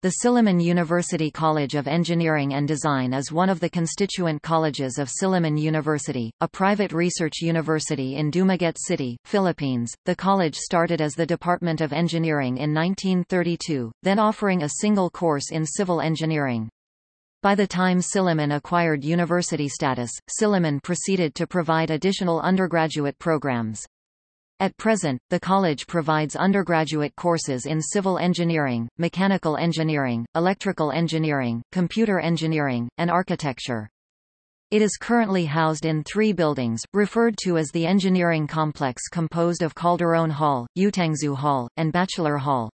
The Silliman University College of Engineering and Design is one of the constituent colleges of Silliman University, a private research university in Dumaguete City, Philippines. The college started as the Department of Engineering in 1932, then offering a single course in civil engineering. By the time Silliman acquired university status, Silliman proceeded to provide additional undergraduate programs. At present, the college provides undergraduate courses in civil engineering, mechanical engineering, electrical engineering, computer engineering, and architecture. It is currently housed in three buildings, referred to as the Engineering Complex composed of Calderon Hall, Uytengsu Hall, and Bachelor Hall.